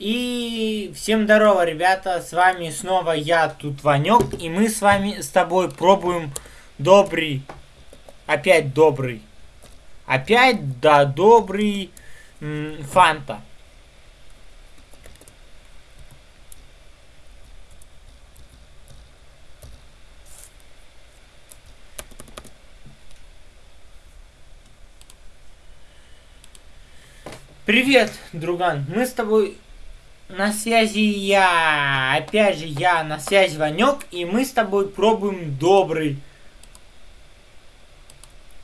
И всем здорово, ребята, с вами снова я, тут Ванек, и мы с вами, с тобой пробуем добрый, опять добрый, опять, да, добрый фанта. Привет, друган. Мы с тобой на связи я. Опять же, я на связи Ванек. И мы с тобой пробуем добрый.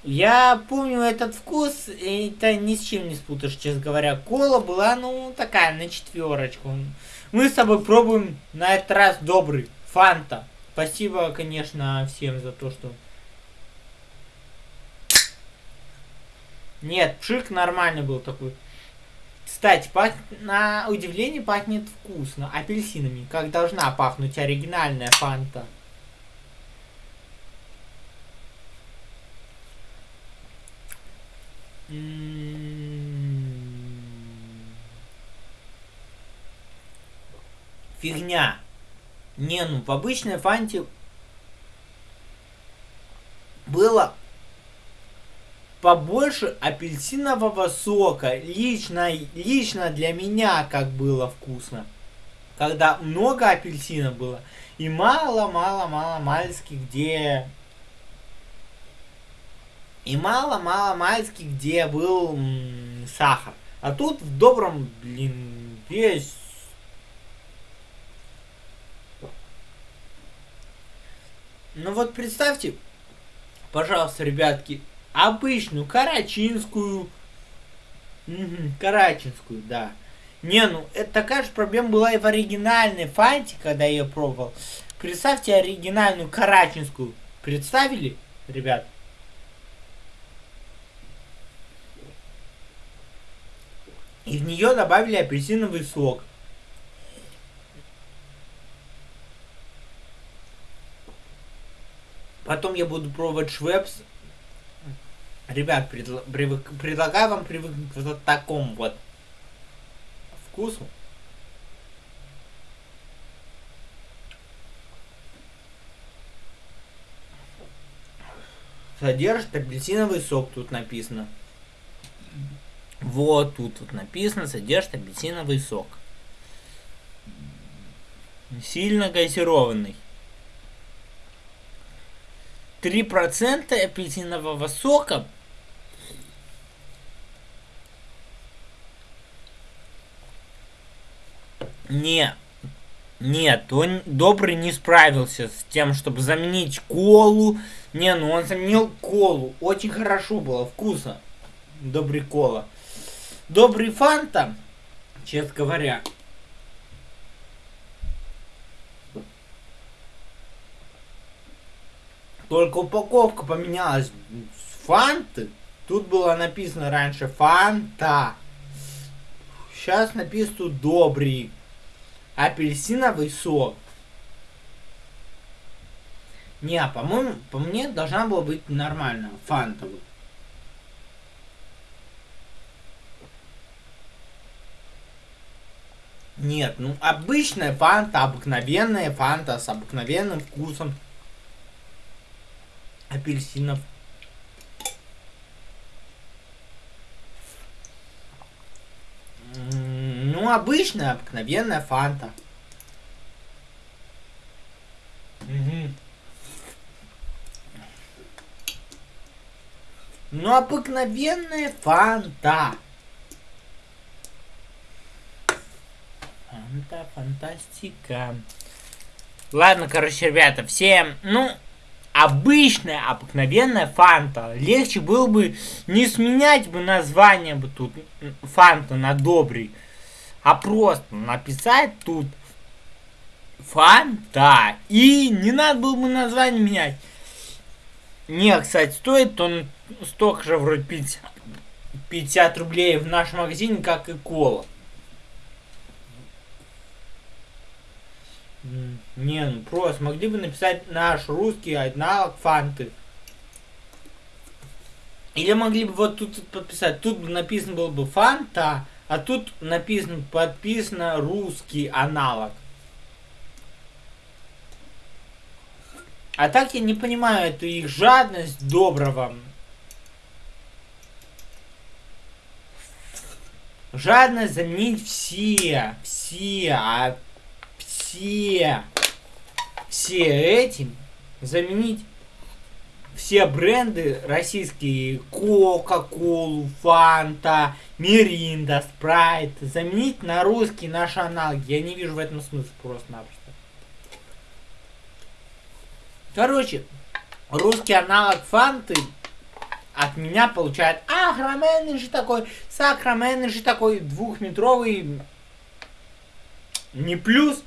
Я помню этот вкус. Это ни с чем не спутаешь, честно говоря. Кола была, ну, такая, на четверочку. Мы с тобой пробуем на этот раз добрый. Фанта. Спасибо, конечно, всем за то, что... Нет, пшик нормальный был такой. Кстати, пах... на удивление пахнет вкусно. Апельсинами. Как должна пахнуть оригинальная фанта. Фигня. Не, ну в обычной фанте было побольше апельсинового сока. Лично, лично для меня как было вкусно. Когда много апельсина было. И мало-мало-мало мальски где... И мало-мало мальски где был м, сахар. А тут в добром, блин, весь... Ну вот представьте, пожалуйста, ребятки, обычную, карачинскую. Угу, карачинскую, да. Не, ну, это такая же проблема была и в оригинальной фанте, когда я ее пробовал. Представьте оригинальную карачинскую. Представили, ребят? И в нее добавили апельсиновый сок. Потом я буду пробовать швепс Ребят, предла привык предлагаю вам привыкнуть к вот такому вот вкусу. Содержит апельсиновый сок, тут написано. Вот тут вот написано, содержит апельсиновый сок. Сильно газированный. 3% апельсинового сока Не, нет, он добрый не справился с тем, чтобы заменить колу. Не, ну он заменил колу. Очень хорошо было, вкусно. Добрый кола. Добрый фанта, честно говоря. Только упаковка поменялась фанты. Тут было написано раньше фанта. Сейчас написано добрый апельсиновый сок. Не, а по-моему, по мне должна была быть нормально, фантовый. Нет, ну обычная фанта, обыкновенная фанта с обыкновенным вкусом апельсинов. Ну, обычная, обыкновенная фанта. Угу. Ну, обыкновенная фанта. Фанта, фантастика. Ладно, короче, ребята, всем, ну, обычная, обыкновенная фанта. Легче было бы не сменять бы название бы тут фанта на добрый, а просто написать тут фанта. И не надо было бы название менять. Не, кстати, стоит он столько же вроде 50, 50 рублей в нашем магазине, как и кола. Не, ну просто могли бы написать наш русский аналог фанты. Или могли бы вот тут подписать. Тут бы написано было бы фанта, А тут написано, подписано русский аналог. А так я не понимаю, это их жадность доброго. Жадность заменить все, все, а все, все этим заменить все бренды российские, Кока-Колу, Фанта, Миринда, Спрайт, заменить на русский наши аналоги. Я не вижу в этом смысла просто-напросто. Короче, русский аналог Фанты от меня получает агроменный же такой, сакроменный же такой, двухметровый, не плюс,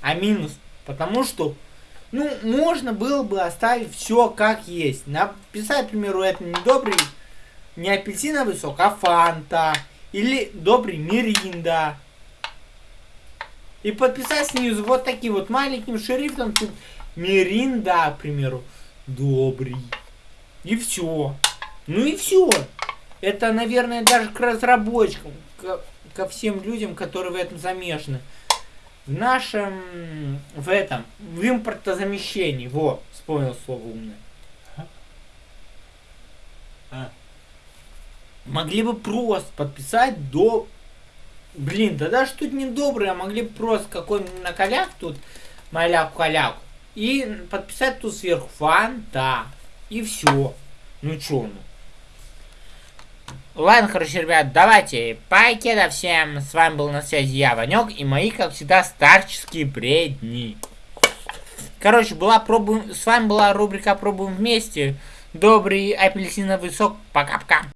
а минус. Потому что, ну, можно было бы оставить все как есть. Написать, к примеру, это не добрый, не апельсиновый сок, а фанта. Или добрый миринда. И подписать снизу вот таким вот маленьким шрифтом тут Миринда, к примеру, добрый. И все. Ну и все. Это, наверное, даже к разработчикам, к, ко всем людям, которые в этом замешаны. В нашем, в этом, в импортозамещении. Во, вспомнил слово умное. А. Могли бы просто подписать до... Блин, да даже тут не добрые, а могли бы просто какой-нибудь накаляк тут, маляку-каляку. И подписать тут сверху фанта. И все. Ну чё ну. Ладно, короче, ребят, давайте. Покеда всем. С вами был на связи я, Ванек, и мои, как всегда, старческие бредни. Короче, была пробуем. С вами была рубрика Пробуем вместе. Добрый апельсиновый сок. Пока-пока.